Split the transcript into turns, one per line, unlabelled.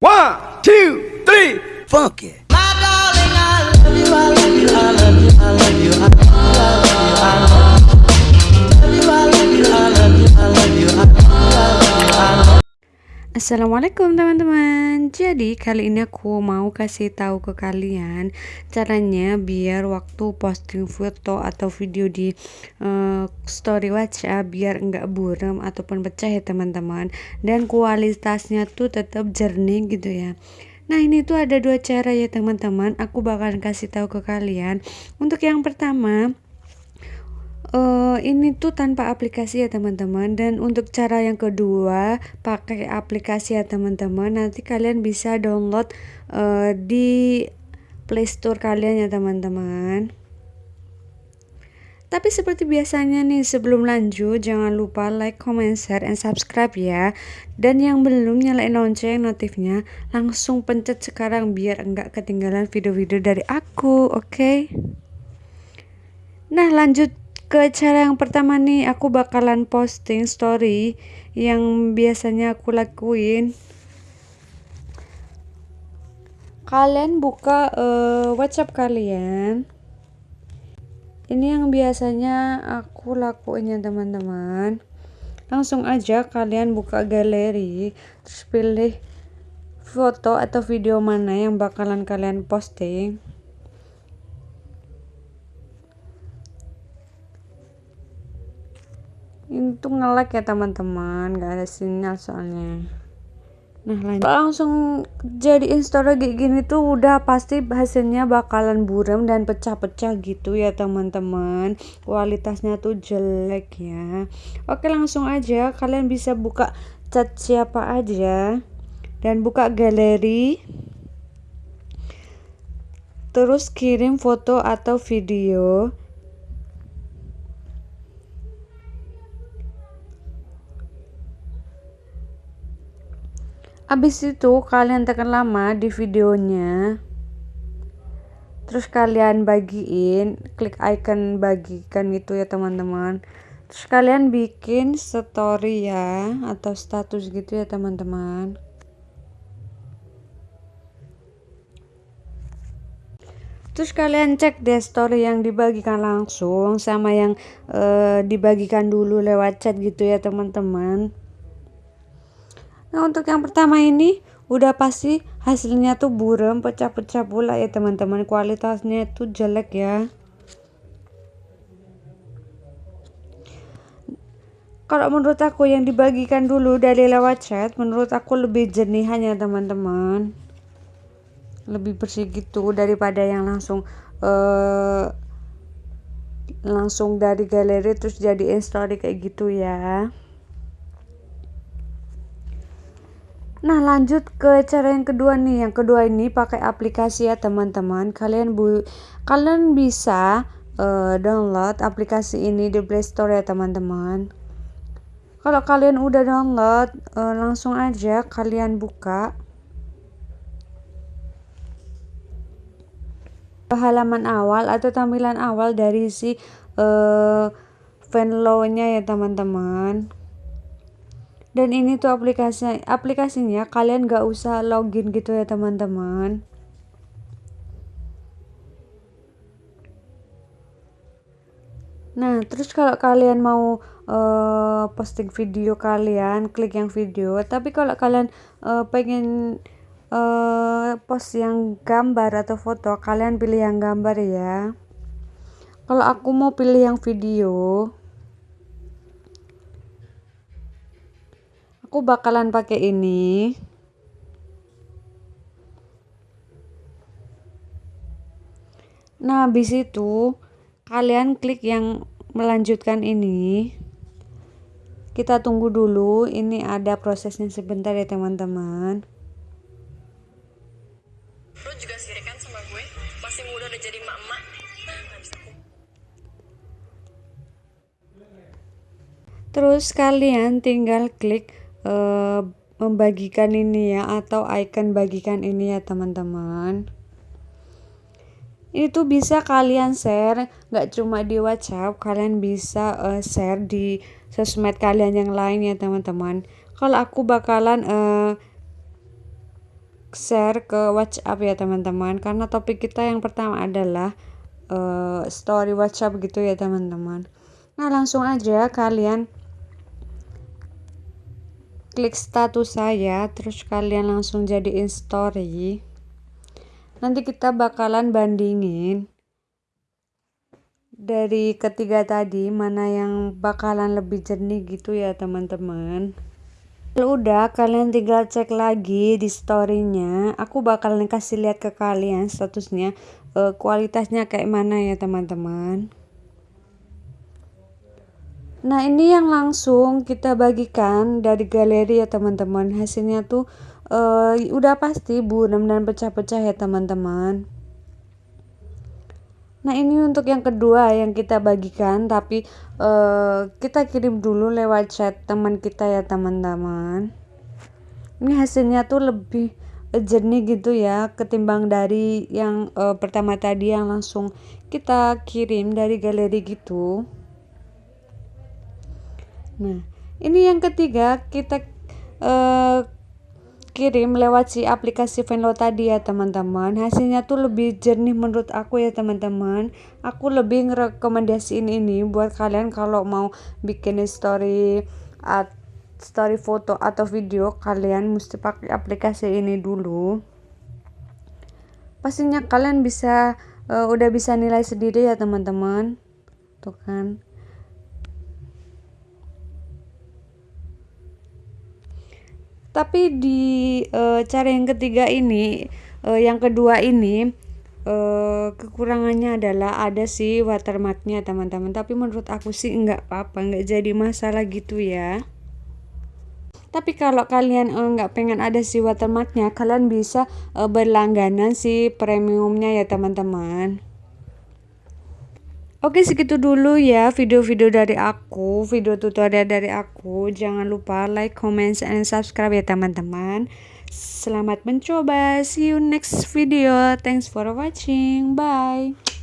One, two, three, funk it. My darling, I love you, I love you, I love you.
Assalamualaikum teman-teman. Jadi kali ini aku mau kasih tahu ke kalian Caranya biar waktu posting foto atau video di uh, story WhatsApp Biar enggak buram ataupun pecah ya teman-teman. Dan kualitasnya tuh tetap jernih gitu ya. Nah ini tuh ada dua cara ya teman-teman. Aku bakalan kasih tahu ke kalian. Untuk yang pertama uh, ini tuh tanpa aplikasi ya teman-teman. Dan untuk cara yang kedua pakai aplikasi ya teman-teman. Nanti kalian bisa download uh, di playstore kalian ya teman-teman. Tapi seperti biasanya nih sebelum lanjut jangan lupa like, comment, share, and subscribe ya. Dan yang belum nyalain lonceng notifnya langsung pencet sekarang biar enggak ketinggalan video-video dari aku oke? Nah lanjut ke cara yang pertama nih aku bakalan posting story yang biasanya aku lakuin. Kalian buka uh, WhatsApp kalian. Ini yang biasanya aku lakuin ya teman-teman. Langsung aja kalian buka galeri terus pilih foto atau video mana yang bakalan kalian posting itu ngelek ya teman-teman. Gak ada sinyal soalnya. Nah lanjut. Langsung jadi story kayak gini tuh udah pasti hasilnya bakalan buram dan pecah-pecah gitu ya teman-teman. Kualitasnya tuh jelek ya. Oke langsung aja. Kalian bisa buka chat siapa aja dan buka galeri. Terus kirim foto atau video Abis itu kalian tekan lama di videonya. Terus kalian bagiin, klik icon bagikan itu ya teman-teman. Terus kalian bikin story ya atau status gitu ya teman-teman. Terus kalian cek deh story yang dibagikan langsung sama yang uh, dibagikan dulu lewat chat gitu ya teman-teman. Nah untuk yang pertama ini udah pasti hasilnya tuh buram pecah-pecah pula ya teman-teman. Kualitasnya itu jelek ya. Kalau menurut aku yang dibagikan dulu dari lewat chat menurut aku lebih jernih hanya teman-teman. Lebih bersih gitu daripada yang langsung uh, langsung dari galeri terus jadi story kayak gitu ya Nah lanjut ke cara yang kedua nih. Yang kedua ini pakai aplikasi ya teman-teman. Kalian bu kalian bisa uh, download aplikasi ini di Play Store ya teman-teman. Kalau kalian udah download, uh, langsung aja kalian buka halaman awal atau tampilan awal dari si uh, Venlo-nya ya teman-teman dan ini tuh aplikasi aplikasinya kalian gak usah login gitu ya teman-teman Nah, terus kalau kalian mau uh, posting video kalian, klik yang video. Tapi kalau kalian uh, pengen uh, post yang gambar atau foto, kalian pilih yang gambar ya. Kalau aku mau pilih yang video, aku bakalan pakai ini. Nah habis itu kalian klik yang melanjutkan ini. Kita tunggu dulu ini ada prosesnya sebentar ya teman-teman.
Lu juga sirikan sama gue. Masih muda udah jadi emak-emak.
Terus kalian tinggal klik uh, membagikan ini ya atau icon bagikan ini ya teman-teman. Itu bisa kalian share nggak cuma di WhatsApp kalian bisa uh, share di sosmed kalian yang lain ya teman-teman. Kalau aku bakalan uh, share ke WhatsApp ya teman-teman. Karena topik kita yang pertama adalah uh, story WhatsApp gitu ya teman-teman. Nah langsung aja kalian klik status saya terus kalian langsung jadiin story. Nanti kita bakalan bandingin dari ketiga tadi mana yang bakalan lebih jernih gitu ya teman-teman. Kalau udah kalian tinggal cek lagi di storynya. Aku bakalan kasih lihat ke kalian statusnya uh, kualitasnya kayak mana ya teman-teman Nah ini yang langsung kita bagikan dari galeri ya teman-teman hasilnya tuh uh, udah pasti buram dan pecah-pecah ya teman-teman Nah ini untuk yang kedua yang kita bagikan tapi uh, kita kirim dulu lewat chat teman kita ya teman-teman. Ini hasilnya tuh lebih jernih gitu ya ketimbang dari yang uh, pertama tadi yang langsung kita kirim dari galeri gitu. Nah ini yang ketiga kita uh, kirim lewat si aplikasi Venlo tadi ya teman-teman. Hasilnya tuh lebih jernih menurut aku ya teman-teman. Aku lebih ngerekomendasiin ini buat kalian kalau mau bikin story at story foto atau video kalian mesti pakai aplikasi ini dulu. Pastinya kalian bisa uh, udah bisa nilai sendiri ya teman-teman. Tuh kan tapi di uh, cara yang ketiga ini uh, yang kedua ini uh, kekurangannya adalah ada sih watermarknya teman-teman. Tapi menurut aku sih nggak apa-apa nggak jadi masalah gitu ya. Tapi kalau kalian nggak pengen ada si watermarknya kalian bisa berlangganan si premiumnya ya teman-teman Oke segitu dulu ya video-video dari aku, video tutorial dari aku. Jangan lupa like, comment, and subscribe ya teman-teman. Selamat mencoba. See you next video. Thanks for watching. Bye.